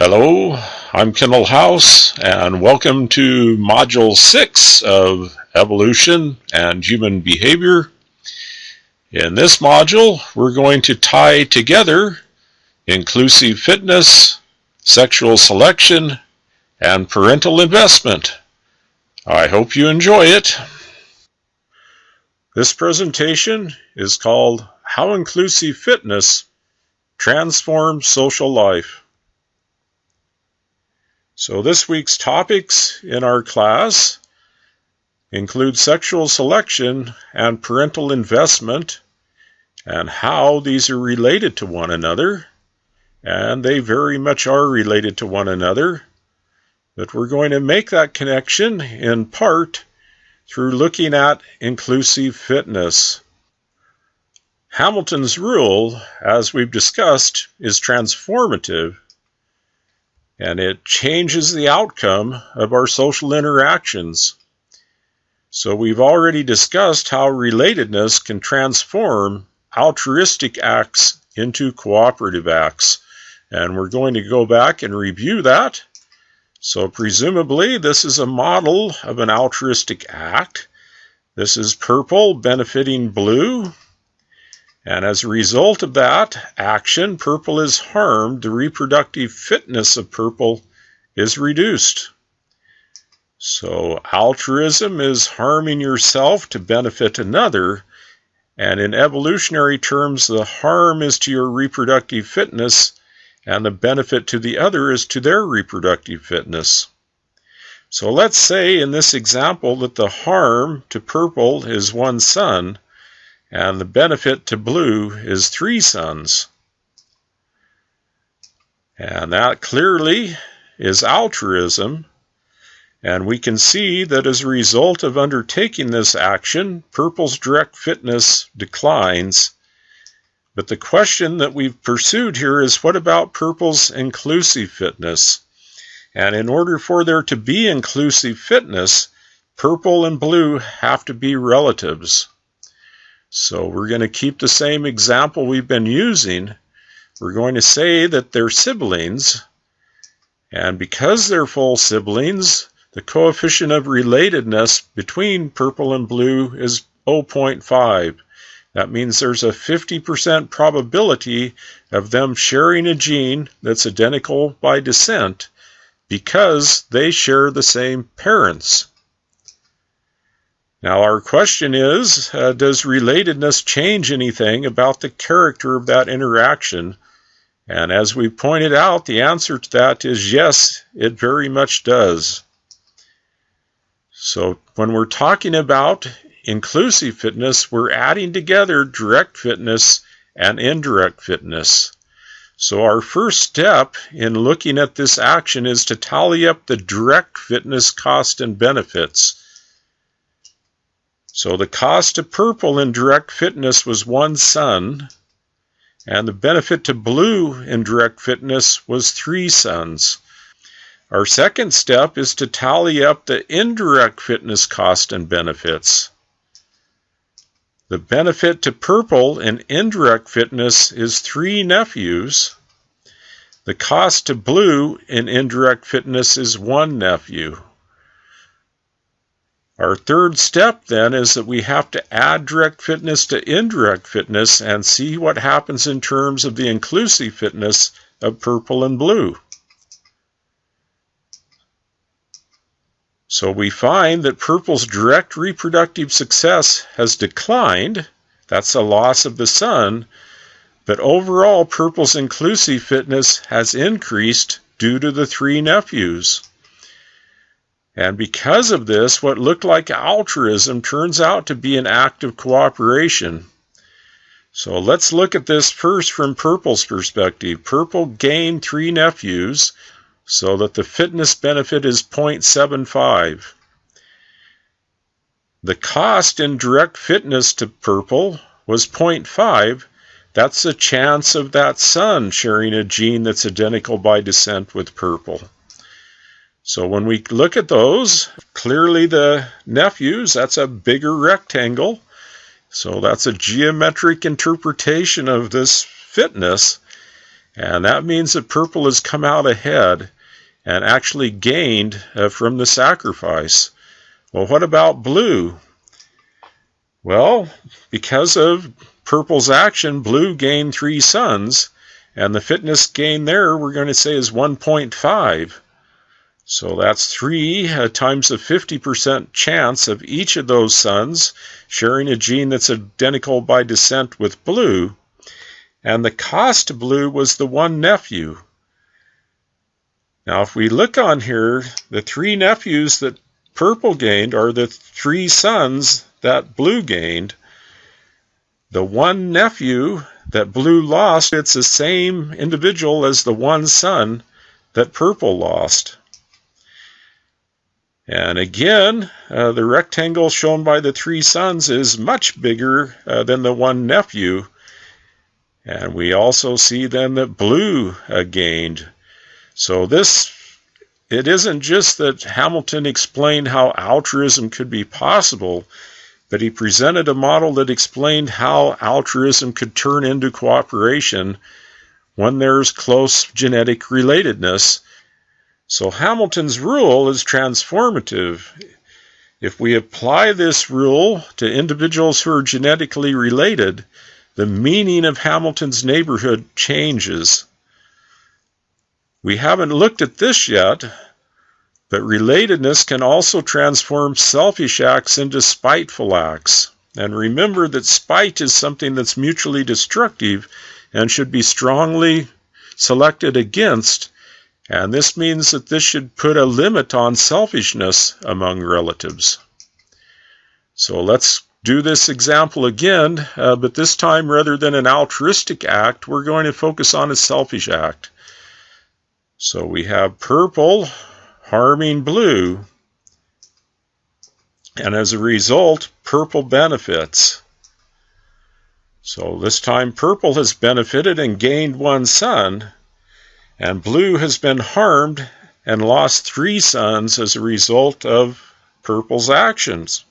Hello, I'm Kendall House, and welcome to Module 6 of Evolution and Human Behavior. In this module, we're going to tie together inclusive fitness, sexual selection, and parental investment. I hope you enjoy it. This presentation is called How Inclusive Fitness Transforms Social Life. So this week's topics in our class include sexual selection and parental investment and how these are related to one another. And they very much are related to one another. But we're going to make that connection in part through looking at inclusive fitness. Hamilton's rule, as we've discussed, is transformative and it changes the outcome of our social interactions. So we've already discussed how relatedness can transform altruistic acts into cooperative acts. And we're going to go back and review that. So presumably this is a model of an altruistic act. This is purple benefiting blue. And as a result of that action, purple is harmed. The reproductive fitness of purple is reduced. So altruism is harming yourself to benefit another. And in evolutionary terms, the harm is to your reproductive fitness, and the benefit to the other is to their reproductive fitness. So let's say in this example that the harm to purple is one son, and the benefit to blue is three sons. And that clearly is altruism. And we can see that as a result of undertaking this action, purple's direct fitness declines. But the question that we've pursued here is what about purple's inclusive fitness? And in order for there to be inclusive fitness, purple and blue have to be relatives. So we're going to keep the same example we've been using. We're going to say that they're siblings, and because they're full siblings, the coefficient of relatedness between purple and blue is 0.5. That means there's a 50% probability of them sharing a gene that's identical by descent because they share the same parents. Now, our question is uh, Does relatedness change anything about the character of that interaction? And as we pointed out, the answer to that is yes, it very much does. So, when we're talking about inclusive fitness, we're adding together direct fitness and indirect fitness. So, our first step in looking at this action is to tally up the direct fitness cost and benefits. So the cost of purple in direct fitness was one son, and the benefit to blue in direct fitness was three sons. Our second step is to tally up the indirect fitness cost and benefits. The benefit to purple in indirect fitness is three nephews. The cost to blue in indirect fitness is one nephew. Our third step then is that we have to add direct fitness to indirect fitness and see what happens in terms of the inclusive fitness of purple and blue. So we find that purple's direct reproductive success has declined. That's a loss of the son. But overall, purple's inclusive fitness has increased due to the three nephews. And because of this, what looked like altruism turns out to be an act of cooperation. So let's look at this first from Purple's perspective. Purple gained three nephews so that the fitness benefit is 0.75. The cost in direct fitness to Purple was 0.5. That's the chance of that son sharing a gene that's identical by descent with Purple. So when we look at those, clearly the nephews, that's a bigger rectangle. So that's a geometric interpretation of this fitness. And that means that purple has come out ahead and actually gained uh, from the sacrifice. Well, what about blue? Well, because of purple's action, blue gained three sons, and the fitness gain there we're going to say is 1.5. So that's 3 uh, times a 50% chance of each of those sons sharing a gene that's identical by descent with blue. And the cost to blue was the one nephew. Now, if we look on here, the three nephews that purple gained are the three sons that blue gained. The one nephew that blue lost, it's the same individual as the one son that purple lost. And again, uh, the rectangle shown by the three sons is much bigger uh, than the one nephew. And we also see then that blue uh, gained. So this, it isn't just that Hamilton explained how altruism could be possible, but he presented a model that explained how altruism could turn into cooperation when there's close genetic relatedness so Hamilton's rule is transformative. If we apply this rule to individuals who are genetically related, the meaning of Hamilton's neighborhood changes. We haven't looked at this yet, but relatedness can also transform selfish acts into spiteful acts. And remember that spite is something that's mutually destructive and should be strongly selected against and this means that this should put a limit on selfishness among relatives. So let's do this example again, uh, but this time rather than an altruistic act, we're going to focus on a selfish act. So we have purple harming blue, and as a result, purple benefits. So this time purple has benefited and gained one son, and Blue has been harmed and lost three sons as a result of Purple's actions.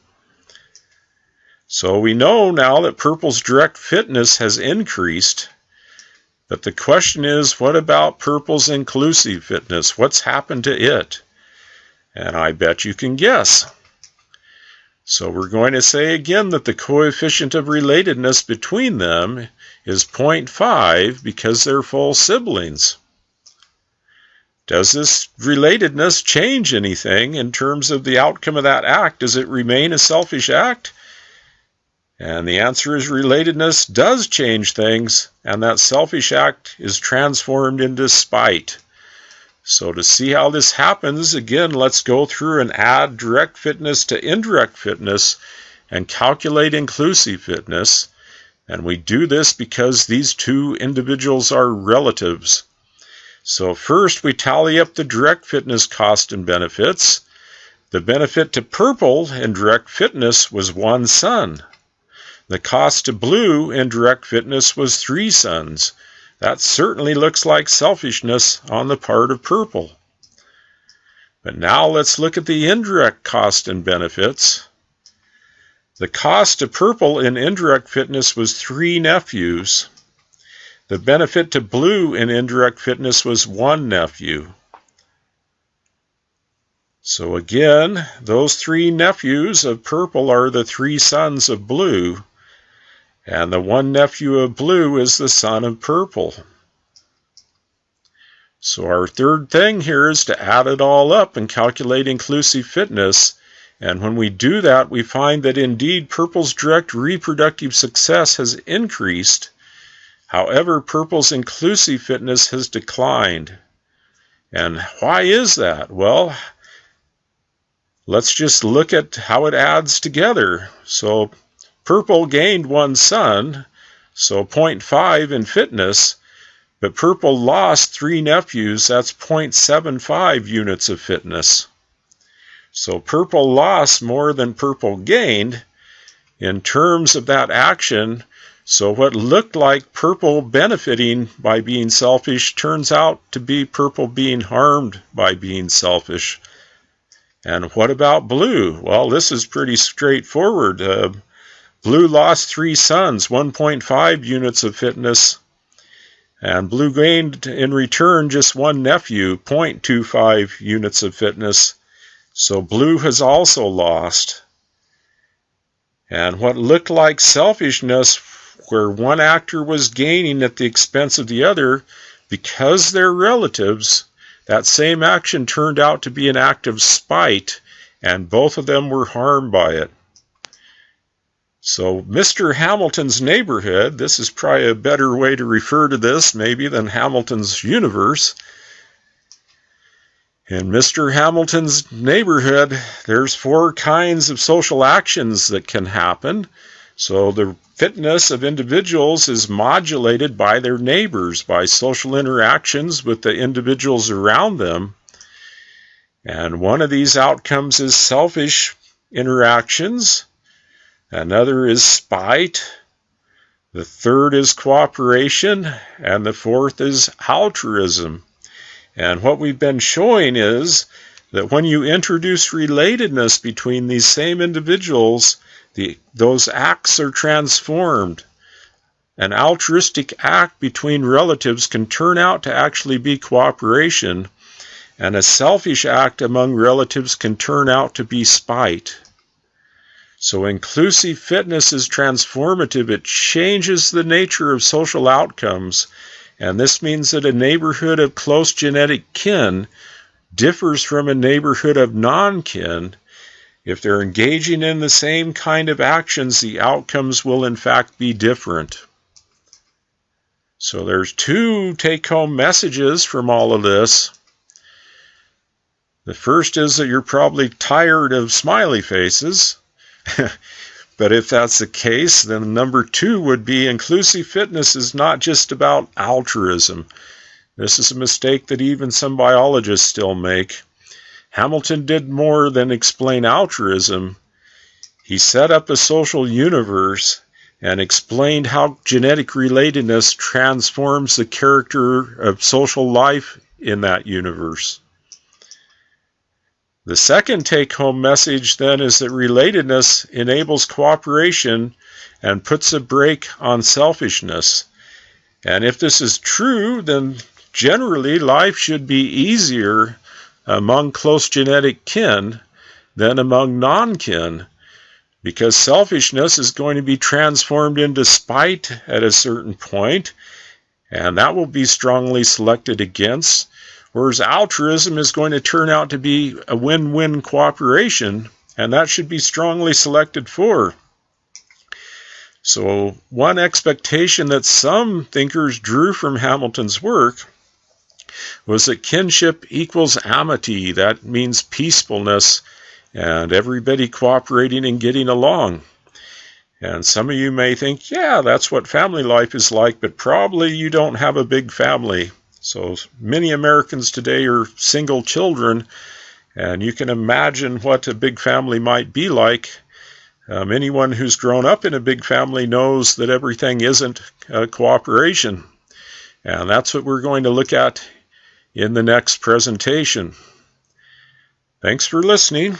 So we know now that Purple's direct fitness has increased, but the question is what about Purple's inclusive fitness? What's happened to it? And I bet you can guess. So we're going to say again that the coefficient of relatedness between them is 0.5 because they're full siblings. Does this relatedness change anything in terms of the outcome of that act? Does it remain a selfish act? And the answer is relatedness does change things, and that selfish act is transformed into spite. So, to see how this happens, again, let's go through and add direct fitness to indirect fitness and calculate inclusive fitness. And we do this because these two individuals are relatives. So first we tally up the direct fitness cost and benefits. The benefit to purple in direct fitness was one son. The cost to blue in direct fitness was three sons. That certainly looks like selfishness on the part of purple. But now let's look at the indirect cost and benefits. The cost to purple in indirect fitness was three nephews. The benefit to blue in indirect fitness was one nephew. So again, those three nephews of purple are the three sons of blue, and the one nephew of blue is the son of purple. So our third thing here is to add it all up and calculate inclusive fitness. And when we do that, we find that indeed purple's direct reproductive success has increased However, Purple's inclusive fitness has declined. And why is that? Well, let's just look at how it adds together. So Purple gained one son, so 0.5 in fitness, but Purple lost three nephews, that's 0.75 units of fitness. So Purple lost more than Purple gained. In terms of that action, so what looked like purple benefiting by being selfish turns out to be purple being harmed by being selfish. And what about blue? Well, this is pretty straightforward. Uh, blue lost three sons, 1.5 units of fitness, And Blue gained in return just one nephew, 0.25 units of fitness. So Blue has also lost. And what looked like selfishness, where one actor was gaining at the expense of the other, because they're relatives, that same action turned out to be an act of spite, and both of them were harmed by it. So, Mr. Hamilton's neighborhood, this is probably a better way to refer to this, maybe, than Hamilton's universe. In Mr. Hamilton's neighborhood, there's four kinds of social actions that can happen. So, the fitness of individuals is modulated by their neighbors, by social interactions with the individuals around them. And one of these outcomes is selfish interactions Another is spite. The third is cooperation. And the fourth is altruism. And what we've been showing is that when you introduce relatedness between these same individuals, the, those acts are transformed. An altruistic act between relatives can turn out to actually be cooperation, and a selfish act among relatives can turn out to be spite. So inclusive fitness is transformative. It changes the nature of social outcomes. And this means that a neighborhood of close genetic kin differs from a neighborhood of non kin. If they're engaging in the same kind of actions, the outcomes will in fact be different. So there's two take home messages from all of this. The first is that you're probably tired of smiley faces. but if that's the case, then number two would be inclusive fitness is not just about altruism. This is a mistake that even some biologists still make. Hamilton did more than explain altruism. He set up a social universe and explained how genetic relatedness transforms the character of social life in that universe. The second take home message then is that relatedness enables cooperation and puts a brake on selfishness. And if this is true, then generally life should be easier among close genetic kin than among non kin because selfishness is going to be transformed into spite at a certain point, and that will be strongly selected against. Whereas altruism is going to turn out to be a win win cooperation, and that should be strongly selected for. So, one expectation that some thinkers drew from Hamilton's work was that kinship equals amity. That means peacefulness and everybody cooperating and getting along. And some of you may think, yeah, that's what family life is like, but probably you don't have a big family. So many Americans today are single children, and you can imagine what a big family might be like. Um, anyone who's grown up in a big family knows that everything isn't uh, cooperation. And that's what we're going to look at in the next presentation. Thanks for listening.